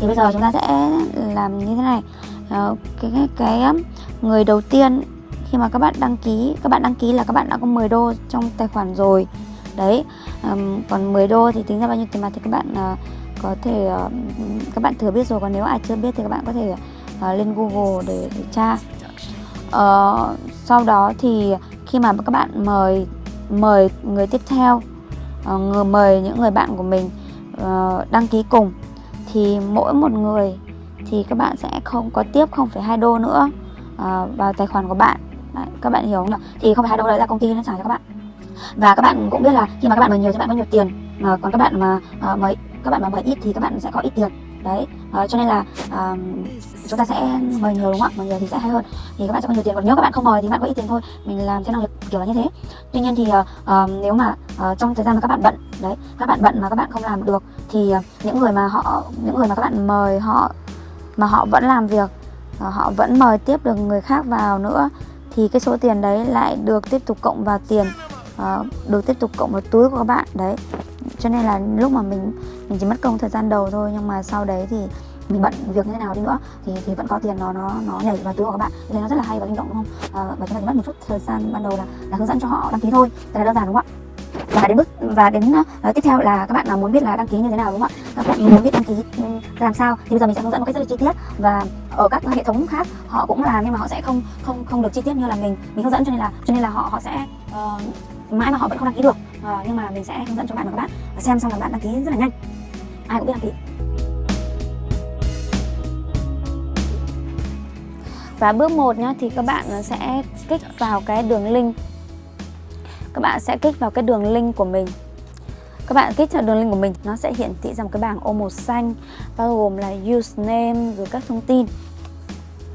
thì bây giờ chúng ta sẽ làm như thế này. Ờ, cái, cái cái um, người đầu tiên khi mà các bạn đăng ký các bạn đăng ký là các bạn đã có 10 đô trong tài khoản rồi. Đấy um, còn 10 đô thì tính ra bao nhiêu tiền mặt thì các bạn uh, có thể uh, các bạn thừa biết rồi. Còn nếu ai chưa biết thì các bạn có thể uh, lên Google để, để tra. Uh, sau đó thì khi mà các bạn mời mời người tiếp theo uh, người mời những người bạn của mình uh, đăng ký cùng thì mỗi một người thì các bạn sẽ không có tiếp 0,2 đô nữa uh, vào tài khoản của bạn. Đấy, các bạn hiểu không nào? Thì không phải hai đô đấy là công ty nó trả cho các bạn. Và các bạn cũng biết là khi mà các bạn mời nhiều thì các bạn có nhiều tiền mà còn các bạn mà ờ, uh, mời các bạn mà mời ít thì các bạn sẽ có ít tiền đấy uh, cho nên là uh, chúng ta sẽ mời nhiều đúng không ạ? Mời nhiều thì sẽ hay hơn. Thì các bạn sẽ có nhiều tiền còn nếu các bạn không mời thì các bạn có ít tiền thôi. Mình làm theo năng lực kiểu là như thế. Tuy nhiên thì uh, nếu mà uh, trong thời gian mà các bạn bận đấy các bạn bận mà các bạn không làm được thì uh, những người mà họ những người mà các bạn mời họ mà họ vẫn làm việc uh, họ vẫn mời tiếp được người khác vào nữa thì cái số tiền đấy lại được tiếp tục cộng vào tiền uh, được tiếp tục cộng vào túi của các bạn. Đấy cho nên là lúc mà mình mình chỉ mất công thời gian đầu thôi nhưng mà sau đấy thì mình bận việc như thế nào đi nữa thì thì vẫn có tiền nó nó nó nhảy vào túi của các bạn. Nên nó rất là hay và linh động đúng không? À, và chúng ta chỉ mất một chút thời gian ban đầu là là hướng dẫn cho họ đăng ký thôi. Rất là đơn giản đúng không ạ? Và đến bước và đến uh, tiếp theo là các bạn nào muốn biết là đăng ký như thế nào đúng không ạ? Các bạn muốn biết đăng ký ừ, làm sao? Thì bây giờ mình sẽ hướng dẫn một cách rất là chi tiết. Và ở các hệ thống khác họ cũng làm nhưng mà họ sẽ không không không được chi tiết như là mình. Mình hướng dẫn cho nên là cho nên là họ họ sẽ uh, mãi mà họ vẫn không đăng ký được. Uh, nhưng mà mình sẽ hướng dẫn cho bạn và các bạn. Xem xong là bạn đăng ký rất là nhanh ai cũng biết đăng ký Và bước 1 nhá thì các bạn sẽ kích vào cái đường link. Các bạn sẽ kích vào cái đường link của mình. Các bạn kích vào đường link của mình nó sẽ hiển thị ra một cái bảng ô màu xanh bao gồm là username rồi các thông tin.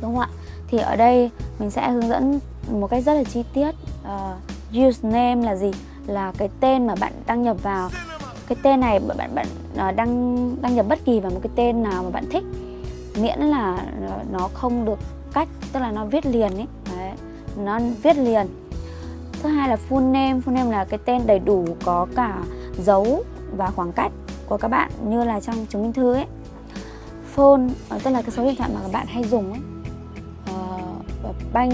Đúng không ạ? Thì ở đây mình sẽ hướng dẫn một cách rất là chi tiết uh, username là gì? Là cái tên mà bạn đăng nhập vào cái tên này bạn bạn à, đăng đăng nhập bất kỳ vào một cái tên nào mà bạn thích miễn là nó không được cách tức là nó viết liền ấy. Đấy. nó viết liền. Thứ hai là full name full name là cái tên đầy đủ có cả dấu và khoảng cách của các bạn như là trong chứng minh thư ấy. Phone à, tức là cái số điện thoại mà các bạn hay dùng ấy. Uh, bank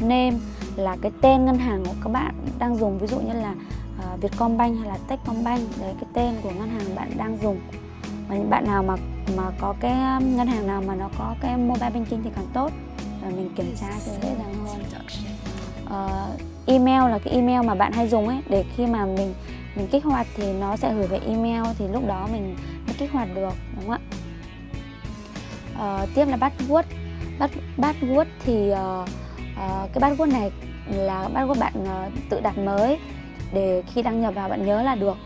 name là cái tên ngân hàng của các bạn đang dùng ví dụ như là Vietcombank hay là Techcombank đấy cái tên của ngân hàng bạn đang dùng. Và những bạn nào mà mà có cái um, ngân hàng nào mà nó có cái mobile banking thì càng tốt. Và mình kiểm tra cho dễ dàng hơn. Uh, email là cái email mà bạn hay dùng ấy để khi mà mình mình kích hoạt thì nó sẽ gửi về email thì lúc đó mình mới kích hoạt được đúng không ạ? Uh, tiếp là password. Password thì uh, uh, cái password này là password bạn uh, tự đặt mới để khi đăng nhập vào bạn nhớ là được.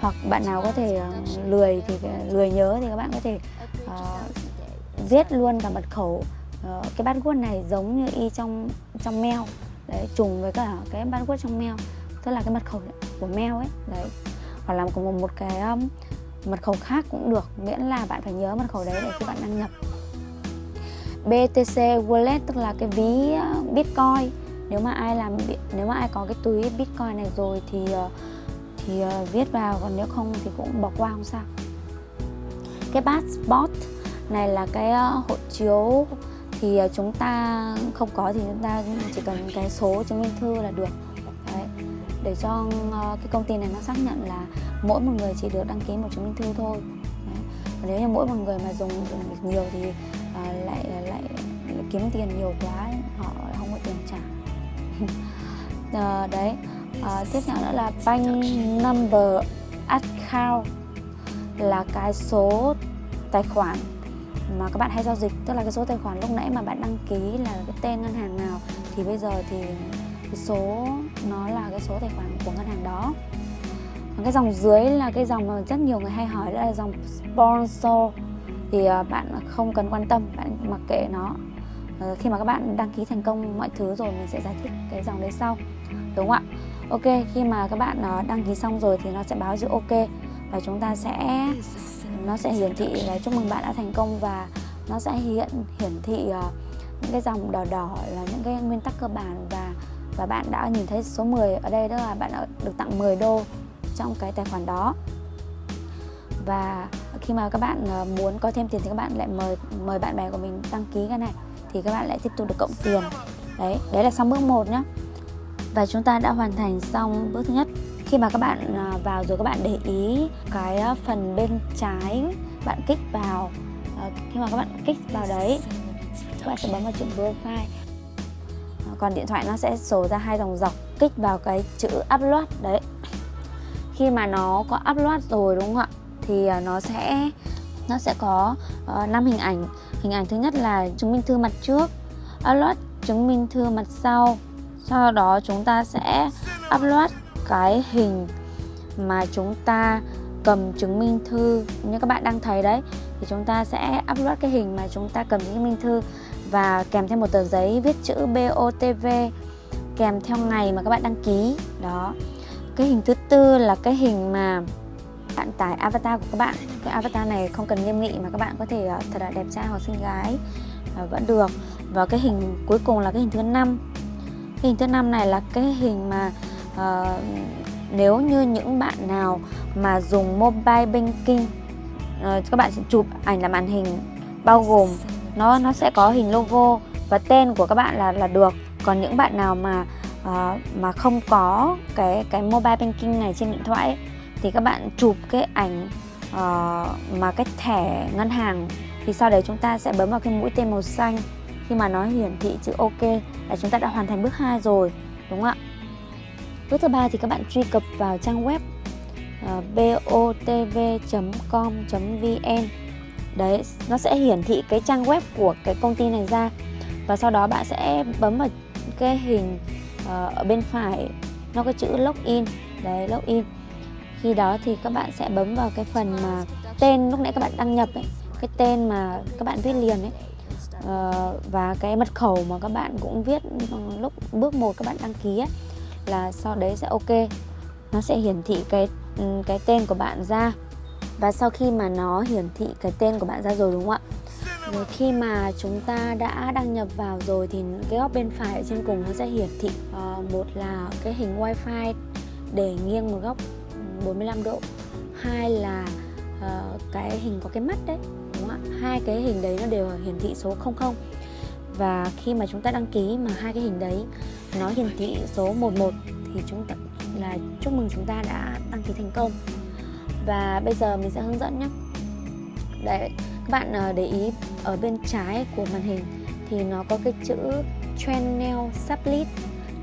Hoặc bạn nào có thể uh, lười thì ờ, lười nhớ thì các bạn có thể uh, viết luôn cả mật khẩu uh, cái password này giống như y trong trong mail. Đấy trùng với cả cái password trong mail tức là cái mật khẩu của mail ấy đấy. Hoặc là có một, một cái um, mật khẩu khác cũng được miễn là bạn phải nhớ mật khẩu đấy để khi bạn đăng nhập. BTC wallet tức là cái ví Bitcoin nếu mà ai làm nếu mà ai có cái túi Bitcoin này rồi thì ờ, thì ờ, viết vào còn nếu không thì cũng bỏ qua không sao cái passport này là cái ờ, hộ chiếu thì chúng ta không có thì chúng ta chỉ cần cái số chứng minh thư là được Đấy. để cho cái công ty này nó xác nhận là mỗi một người chỉ được đăng ký một chứng minh thư thôi Đấy. Và nếu như mỗi một người mà dùng, dùng nhiều thì uh, lại, lại lại kiếm tiền nhiều quá họ không có tiền trả à, đấy. À, tiếp theo nữa là bank number account là cái số tài khoản mà các bạn hay giao dịch. Tức là cái số tài khoản lúc nãy mà bạn đăng ký là cái tên ngân hàng nào thì bây giờ thì cái số nó là cái số tài khoản của ngân hàng đó. Còn cái dòng dưới là cái dòng mà rất nhiều người hay hỏi đó là dòng sponsor. Thì ờ, bạn không cần quan tâm bạn mặc kệ nó. Ờ, khi mà các bạn đăng ký thành công mọi thứ rồi mình sẽ giải thích cái dòng đấy sau, đúng không ạ? Ok, khi mà các bạn ờ, đăng ký xong rồi thì nó sẽ báo chữ ok và chúng ta sẽ, nó sẽ hiển thị là chúc mừng bạn đã thành công và nó sẽ hiện, hiển thị ờ, những cái dòng đỏ đỏ là những cái nguyên tắc cơ bản và và bạn đã nhìn thấy số 10 ở đây đó là bạn đã được tặng 10 đô trong cái tài khoản đó. Và khi mà các bạn muốn có thêm tiền thì các bạn lại mời mời bạn bè của mình đăng ký cái này thì các bạn lại tiếp tục được cộng tiền. Đấy đấy là xong bước 1 nhé và chúng ta đã hoàn thành xong bước thứ nhất. Khi mà các bạn à, vào rồi các bạn để ý cái à, phần bên trái bạn kích vào à, khi mà các bạn kích vào đấy, các bạn sẽ bấm vào chữ profile. Còn điện thoại nó sẽ sổ ra hai dòng dọc, kích vào cái chữ upload, đấy. Khi mà nó có upload rồi đúng không ạ? Thì nó sẽ nó sẽ có ờ, uh, 5 hình ảnh. Hình ảnh thứ nhất là chứng minh thư mặt trước upload chứng minh thư mặt sau. Sau đó chúng ta sẽ upload cái hình mà chúng ta cầm chứng minh thư. Như các bạn đang thấy đấy thì chúng ta sẽ upload cái hình mà chúng ta cầm chứng minh thư và kèm theo một tờ giấy viết chữ BOTV kèm theo ngày mà các bạn đăng ký. Đó. Cái hình thứ tư là cái hình mà bạn tải avatar của các bạn. Cái avatar này không cần nghiêm nghị mà các bạn có thể ờ, thật là đẹp trai hoặc xinh gái. Ờ, vẫn được. Và cái hình cuối cùng là cái hình thứ năm. Hình thứ năm này là cái hình mà uh, nếu như những bạn nào mà dùng mobile banking uh, các bạn sẽ chụp ảnh là màn hình bao gồm nó nó sẽ có hình logo và tên của các bạn là là được. Còn những bạn nào mà uh, mà không có cái cái mobile banking này trên điện thoại ấy, thì các bạn chụp cái ảnh uh, mà cái thẻ ngân hàng thì sau đấy chúng ta sẽ bấm vào cái mũi tên màu xanh. Khi mà nó hiển thị chữ ok là chúng ta đã hoàn thành bước 2 rồi đúng không ạ? Bước thứ ba thì các bạn truy cập vào trang web ờ, uh, botv.com.vn đấy nó sẽ hiển thị cái trang web của cái công ty này ra. Và sau đó bạn sẽ bấm vào cái hình uh, ở bên phải nó có chữ login. Đấy login khi đó thì các bạn sẽ bấm vào cái phần mà tên lúc nãy các bạn đăng nhập ấy cái tên mà các bạn viết liền ấy. Uh, và cái mật khẩu mà các bạn cũng viết lúc bước một các bạn đăng ký ấy, là sau đấy sẽ ok. Nó sẽ hiển thị cái ừ, cái tên của bạn ra. Và sau khi mà nó hiển thị cái tên của bạn ra rồi đúng không ạ? Rồi khi mà chúng ta đã đăng nhập vào rồi thì cái góc bên phải ở trên cùng nó sẽ hiển thị uh, một là cái hình wifi để nghiêng một góc. 45 độ. Hai là uh, cái hình có cái mắt đấy đúng không ạ? Hai cái hình đấy nó đều hiển thị số 00 và khi mà chúng ta đăng ký mà hai cái hình đấy nó hiển thị số 11 thì chúng ta là chúc mừng chúng ta đã đăng ký thành công. Và bây giờ mình sẽ hướng dẫn nhé. Đấy các bạn ờ, để ý ở bên trái của màn hình thì nó có cái chữ channel sublet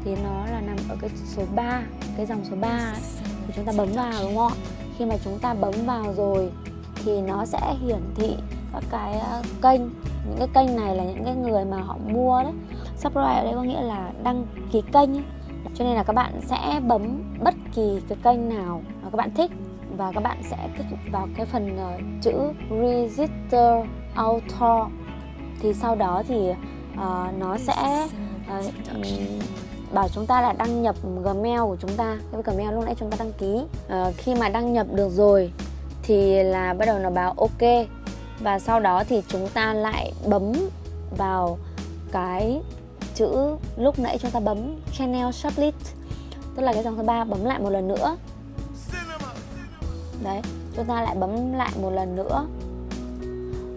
thì nó là nằm ở cái số 3 cái dòng số 3 ấy thì chúng ta bấm vào đúng không ạ? Khi mà chúng ta bấm vào rồi thì nó sẽ hiển thị các cái à, kênh. Những cái kênh này là những cái người mà họ mua đấy. Subscribe ở đây có nghĩa là đăng ký kênh ấy. cho nên là các bạn sẽ bấm bất kỳ cái kênh nào mà các bạn thích và các bạn sẽ kích vào cái phần uh, chữ register author. Thì sau đó thì uh, nó sẽ uh, bảo chúng ta là đăng nhập Gmail của chúng ta. Cái Gmail lúc nãy chúng ta đăng ký. À, khi mà đăng nhập được rồi thì là bắt đầu nó báo ok. Và sau đó thì chúng ta lại bấm vào cái chữ lúc nãy chúng ta bấm channel shortlist tức là cái dòng thứ ba bấm lại một lần nữa. Đấy chúng ta lại bấm lại một lần nữa.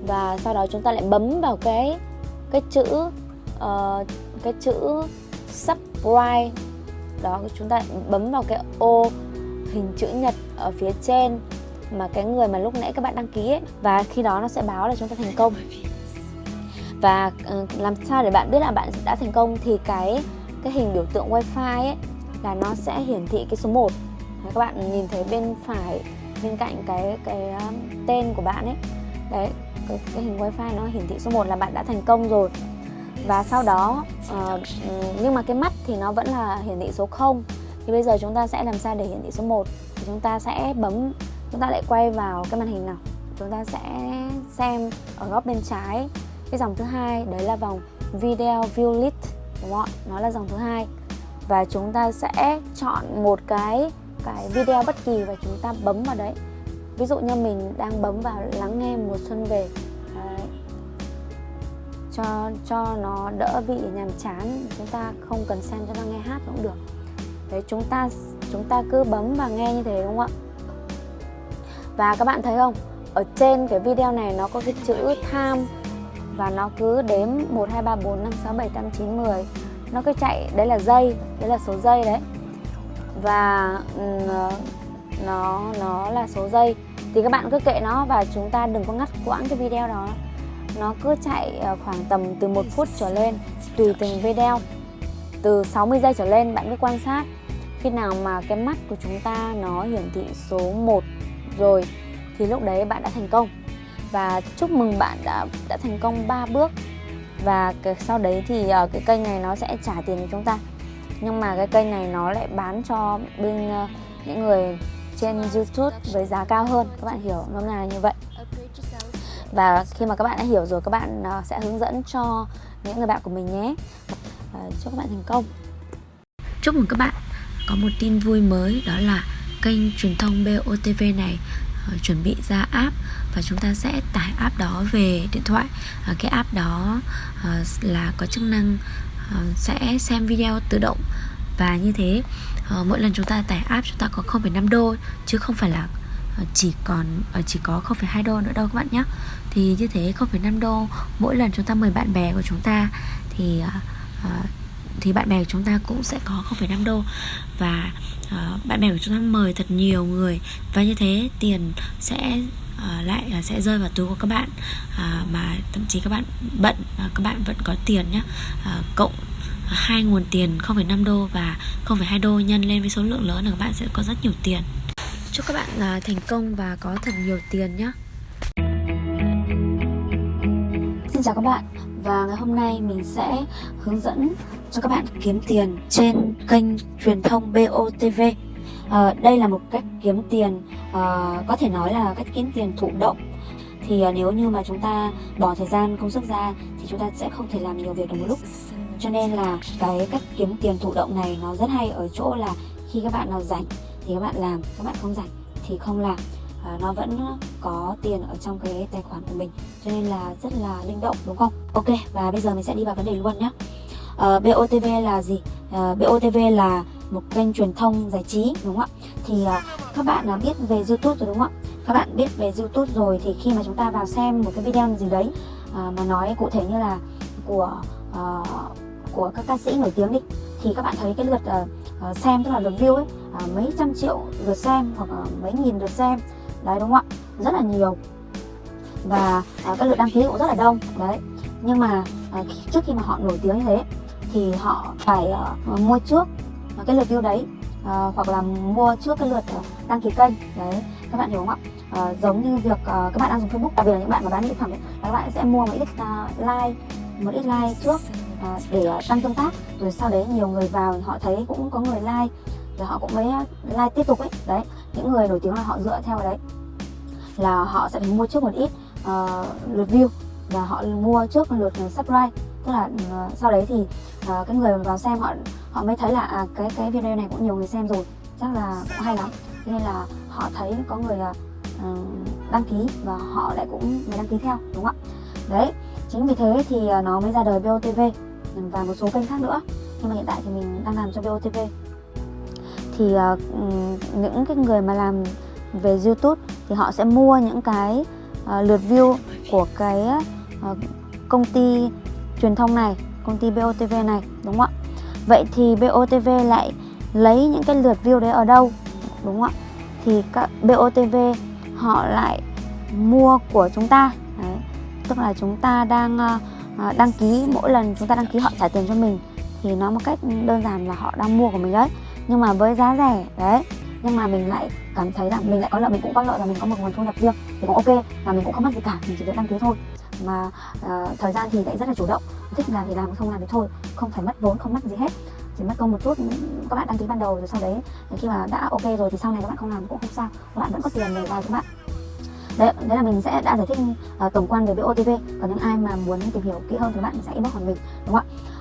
Và sau đó chúng ta lại bấm vào cái cái chữ uh, cái chữ bright đó chúng ta bấm vào cái ô hình chữ nhật ở phía trên mà cái người mà lúc nãy các bạn đăng ký ấy và khi đó nó sẽ báo là chúng ta thành công. Và ờ, làm sao để bạn biết là bạn đã thành công thì cái cái hình biểu tượng wifi ấy là nó sẽ hiển thị cái số 1 các bạn nhìn thấy bên phải bên cạnh cái cái ờ, tên của bạn ấy. Đấy cái, cái hình wifi nó hiển thị số 1 là bạn đã thành công rồi và sau đó uh, nhưng mà cái mắt thì nó vẫn là hiển thị số 0 thì bây giờ chúng ta sẽ làm sao để hiển thị số 1 thì chúng ta sẽ bấm chúng ta lại quay vào cái màn hình nào? Chúng ta sẽ xem ở góc bên trái cái dòng thứ hai đấy là vòng video view list đúng không ạ? Nó là dòng thứ hai. Và chúng ta sẽ chọn một cái cái video bất kỳ và chúng ta bấm vào đấy. Ví dụ như mình đang bấm vào lắng nghe mùa xuân về cho cho nó đỡ bị nhàm chán. Chúng ta không cần xem cho nó nghe hát cũng được. Đấy chúng ta chúng ta cứ bấm và nghe như thế, đúng không ạ? Và các bạn thấy không? Ở trên cái video này nó có cái chữ time và nó cứ đếm 1 2 3 4 5 6 7 8 9 10 nó cứ chạy, đấy là giây, đấy là số giây đấy. Và ừ, nó nó là số giây. Thì các bạn cứ kệ nó và chúng ta đừng có ngắt quãng cái video đó nó cứ chạy ờ, khoảng tầm từ một phút trở lên tùy từng video. Từ 60 giây trở lên bạn cứ quan sát. Khi nào mà cái mắt của chúng ta nó hiển thị số 1 rồi thì lúc đấy bạn đã thành công. Và chúc mừng bạn đã đã thành công 3 bước. Và cái, sau đấy thì uh, cái kênh này nó sẽ trả tiền cho chúng ta. Nhưng mà cái kênh này nó lại bán cho bên uh, những người trên YouTube với giá cao hơn. Các bạn hiểu nó là như vậy và khi mà các bạn đã hiểu rồi các bạn ờ, sẽ hướng dẫn cho những người bạn của mình nhé. Ờ, chúc các bạn thành công. Chúc mừng các bạn có một tin vui mới đó là kênh truyền thông BOTV này ờ, chuẩn bị ra app và chúng ta sẽ tải app đó về điện thoại. Cái app đó là có chức năng sẽ xem video tự động. Và như thế mỗi lần chúng ta tải app chúng ta có 0,5 đô chứ không phải là Ờ, chỉ còn ờ, chỉ có 0,2 đô nữa đâu các bạn nhé thì như thế 0,5 đô mỗi lần chúng ta mời bạn bè của chúng ta thì ờ, thì bạn bè của chúng ta cũng sẽ có 0,5 đô. Và bạn bè của chúng ta mời thật nhiều người và như thế tiền sẽ lại sẽ rơi vào túi của các bạn. Mà thậm chí các bạn bận các bạn vẫn có tiền nhé cộng hai nguồn tiền 0,5 đô và 0,2 đô nhân lên với số lượng lớn là các bạn sẽ có rất nhiều tiền chúc các bạn à, thành công và có thật nhiều tiền nhé Xin chào các bạn và ngày hôm nay mình sẽ hướng dẫn cho các bạn kiếm tiền trên kênh truyền thông BOTV à, ờ, Đây là một cách kiếm tiền à, có thể nói là cách kiếm tiền thụ động. Thì à, nếu như mà chúng ta bỏ thời gian công sức ra thì chúng ta sẽ không thể làm nhiều việc được một lúc. Cho nên là cái cách kiếm tiền thụ động này nó rất hay ở chỗ là khi các bạn nào rảnh thì các bạn làm các bạn không rảnh thì không làm. À, nó vẫn có tiền ở trong cái tài khoản của mình cho nên là rất là linh động đúng không? Ok và bây giờ mình sẽ đi vào vấn đề luôn nhé à, ờ, BOTV là gì? Ờ, à, BOTV là một kênh truyền thông giải trí đúng không ạ? Thì à, các bạn đã biết về YouTube rồi đúng không ạ? Các bạn biết về YouTube rồi thì khi mà chúng ta vào xem một cái video gì đấy à, mà nói cụ thể như là của à, của các ca sĩ nổi tiếng đi thì các bạn thấy cái lượt uh, xem tức là lượt view ấy à, mấy trăm triệu lượt xem hoặc uh, mấy nghìn lượt xem. Đấy đúng không ạ? Rất là nhiều. Và à, các lượt đăng ký cũng rất là đông. Đấy. Nhưng mà à, trước khi mà họ nổi tiếng như thế thì họ phải à, mua trước cái lượt view đấy à, hoặc là mua trước cái lượt à, đăng ký kênh. Đấy. Các bạn hiểu không ạ? À, giống như việc à, các bạn đang dùng Facebook đặc biệt là những bạn mà bán mỹ phẩm ấy, các bạn sẽ mua một ít uh, like một ít like trước à, để à, tăng tương tác. Rồi sau đấy nhiều người vào họ thấy cũng có người like thì họ cũng mới ờ, like tiếp tục ấy. Đấy những người nổi tiếng là họ dựa theo đấy. Là họ sẽ phải mua trước một ít uh, lượt view. Và họ mua trước lượt subscribe. Tức là uh, sau đấy thì uh, cái người vào xem họ họ mới thấy là à, cái cái video này cũng nhiều người xem rồi. Chắc là cũng hay lắm. Cho nên là họ thấy có người uh, đăng ký và họ lại cũng mới đăng ký theo đúng không ạ? Đấy chính vì thế thì nó mới ra đời BOTV và một số kênh khác nữa. Nhưng mà hiện tại thì mình đang làm cho BOTV thì uh, những cái người mà làm về YouTube thì họ sẽ mua những cái uh, lượt view của cái uh, công ty truyền thông này, công ty BOTV này đúng không ạ? Vậy thì BOTV lại lấy những cái lượt view đấy ở đâu? Đúng không ạ? Thì các BOTV họ lại mua của chúng ta. Đấy. Tức là chúng ta đang uh, đăng ký mỗi lần chúng ta đăng ký họ trả tiền cho mình thì nó một cách đơn giản là họ đang mua của mình đấy nhưng mà với giá rẻ đấy. Nhưng mà mình lại cảm thấy rằng mình lại có lợi mình cũng có lợi là mình có một nguồn thu nhập riêng thì cũng ok và mình cũng không mất gì cả mình chỉ việc đăng ký thôi. Mà uh, thời gian thì lại rất là chủ động. Thích làm thì làm không làm thì thôi. Không phải mất vốn không mất gì hết. Chỉ mất công một chút các bạn đăng ký ban đầu rồi sau đấy khi mà đã ok rồi thì sau này các bạn không làm cũng không sao. Các bạn vẫn có tiền để vào các bạn. Đấy, đấy là mình sẽ đã giải thích uh, tổng quan về BOTV còn những ai mà muốn tìm hiểu kỹ hơn thì bạn sẽ inbox hỏi mình đúng không ạ?